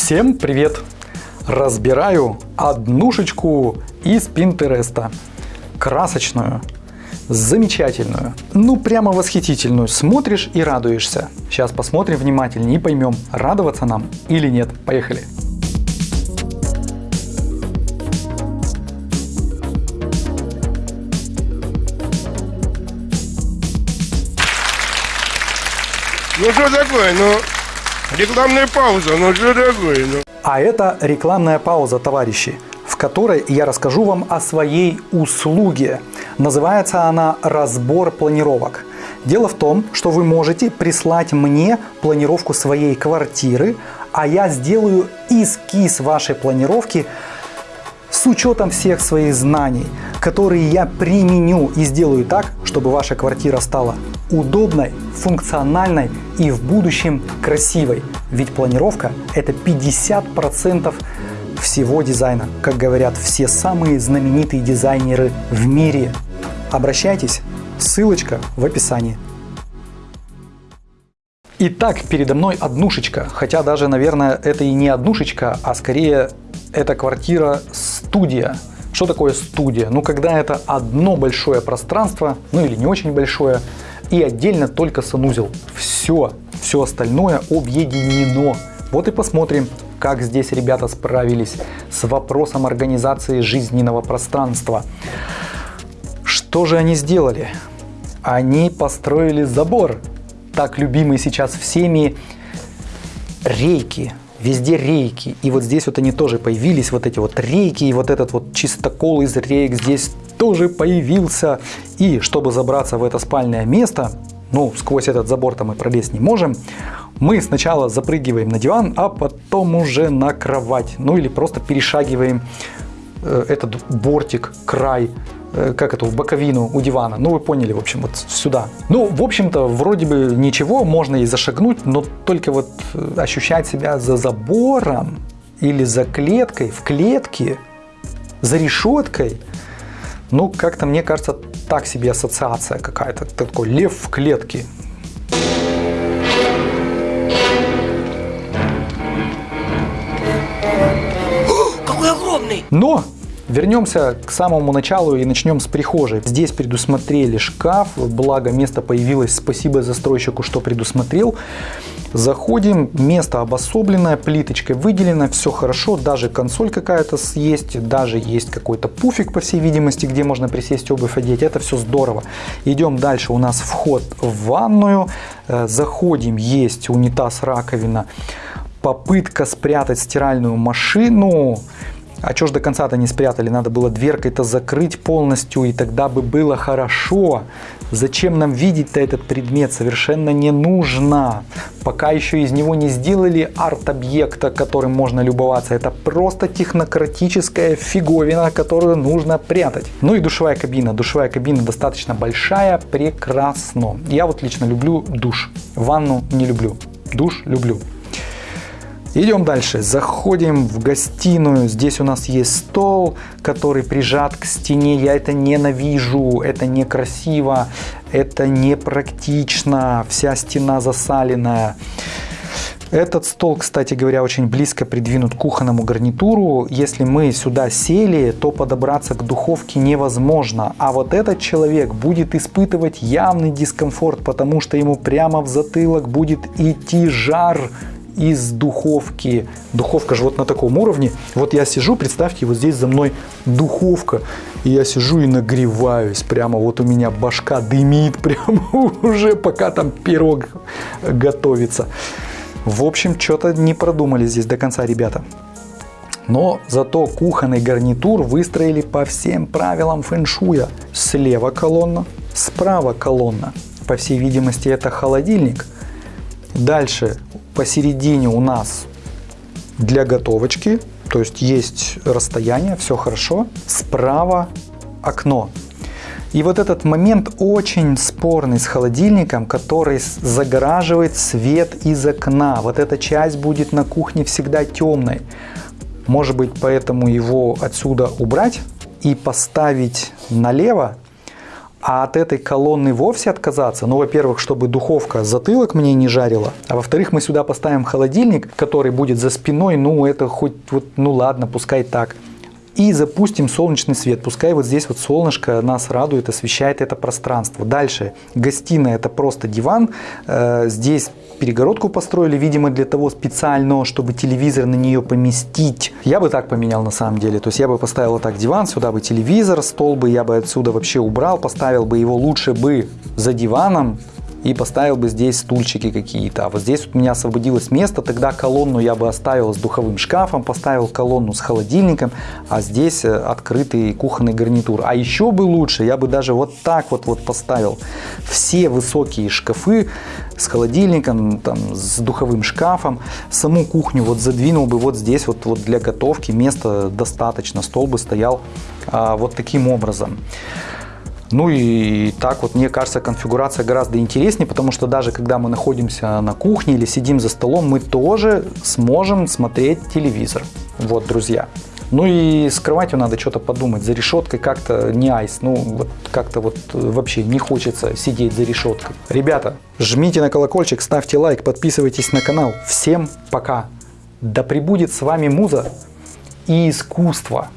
Всем привет! Разбираю однушечку из Пинтереста. Красочную, замечательную, ну прямо восхитительную. Смотришь и радуешься. Сейчас посмотрим внимательнее и поймем, радоваться нам или нет. Поехали! Ну что такое, ну, рекламная пауза, ну что такое, ну. А это рекламная пауза, товарищи, в которой я расскажу вам о своей услуге. Называется она «Разбор планировок». Дело в том, что вы можете прислать мне планировку своей квартиры, а я сделаю эскиз вашей планировки с учетом всех своих знаний, которые я применю и сделаю так, чтобы ваша квартира стала удобной, функциональной и в будущем красивой. Ведь планировка это 50% всего дизайна, как говорят все самые знаменитые дизайнеры в мире. Обращайтесь, ссылочка в описании. Итак, передо мной однушечка, хотя даже, наверное, это и не однушечка, а скорее это квартира-студия. Что такое студия? Ну, когда это одно большое пространство, ну или не очень большое, и отдельно только санузел. Все, все остальное объединено. Вот и посмотрим, как здесь ребята справились с вопросом организации жизненного пространства. Что же они сделали? Они построили забор, так любимый сейчас всеми, рейки. Везде рейки. И вот здесь вот они тоже появились, вот эти вот рейки, и вот этот вот чистокол из рейк здесь тоже появился. И чтобы забраться в это спальное место, ну, сквозь этот забор-то мы пролезть не можем, мы сначала запрыгиваем на диван, а потом уже на кровать. Ну или просто перешагиваем э, этот бортик, край, как это, в боковину у дивана. Ну, вы поняли, в общем, вот сюда. Ну, в общем-то, вроде бы ничего, можно и зашагнуть, но только вот э, ощущать себя за забором или за клеткой, в клетке, за решеткой, ну, как-то, мне кажется, так себе ассоциация какая-то. Такой лев в клетке. Какой огромный! Но Вернемся к самому началу и начнем с прихожей. Здесь предусмотрели шкаф, благо место появилось, спасибо застройщику, что предусмотрел. Заходим, место обособленное, плиточкой выделено, все хорошо, даже консоль какая-то есть, даже есть какой-то пуфик, по всей видимости, где можно присесть обувь одеть, это все здорово. Идем дальше, у нас вход в ванную, э, заходим, есть унитаз, раковина, попытка спрятать стиральную машину, а что ж до конца-то не спрятали? Надо было дверкой-то закрыть полностью, и тогда бы было хорошо. Зачем нам видеть-то этот предмет? Совершенно не нужно. Пока еще из него не сделали арт-объекта, которым можно любоваться. Это просто технократическая фиговина, которую нужно прятать. Ну и душевая кабина. Душевая кабина достаточно большая, прекрасно. Я вот лично люблю душ. Ванну не люблю. Душ люблю. Идем дальше. Заходим в гостиную. Здесь у нас есть стол, который прижат к стене. Я это ненавижу. Это некрасиво. Это непрактично. Вся стена засаленная. Этот стол, кстати говоря, очень близко придвинут к кухонному гарнитуру. Если мы сюда сели, то подобраться к духовке невозможно. А вот этот человек будет испытывать явный дискомфорт, потому что ему прямо в затылок будет идти жар из духовки. Духовка же вот на таком уровне. Вот я сижу, представьте, вот здесь за мной духовка. И я сижу и нагреваюсь. Прямо вот у меня башка дымит прямо уже, пока там пирог готовится. В общем, что-то не продумали здесь до конца ребята. Но зато кухонный гарнитур выстроили по всем правилам фэншуя. Слева колонна, справа колонна. По всей видимости, это холодильник. Дальше посередине у нас для готовочки, то есть есть расстояние, все хорошо. Справа окно. И вот этот момент очень спорный с холодильником, который загораживает свет из окна. Вот эта часть будет на кухне всегда темной. Может быть, поэтому его отсюда убрать и поставить налево, А от этой колонны вовсе отказаться, ну, во-первых, чтобы духовка затылок мне не жарила, а во-вторых, мы сюда поставим холодильник, который будет за спиной, ну, это хоть, вот, ну, ладно, пускай так и запустим солнечный свет. Пускай вот здесь вот солнышко нас радует, освещает это пространство. Дальше, гостиная это просто диван. Э, здесь перегородку построили, видимо, для того специально, чтобы телевизор на нее поместить. Я бы так поменял на самом деле. То есть я бы поставил вот так диван, сюда бы телевизор, стол бы я бы отсюда вообще убрал, поставил бы его лучше бы за диваном, и поставил бы здесь стульчики какие-то. А вот здесь у меня освободилось место, тогда колонну я бы оставил с духовым шкафом, поставил колонну с холодильником, а здесь э, открытый кухонный гарнитур. А еще бы лучше, я бы даже вот так вот, вот поставил все высокие шкафы с холодильником, там, с духовым шкафом, саму кухню вот задвинул бы вот здесь вот, вот для готовки, места достаточно, стол бы стоял а, вот таким образом. Ну и так вот, мне кажется, конфигурация гораздо интереснее, потому что даже когда мы находимся на кухне или сидим за столом, мы тоже сможем смотреть телевизор. Вот, друзья. Ну и с кроватью надо что-то подумать. За решеткой как-то не айс. Ну, вот как-то вот вообще не хочется сидеть за решеткой. Ребята, жмите на колокольчик, ставьте лайк, подписывайтесь на канал. Всем пока. Да пребудет с вами муза и искусство.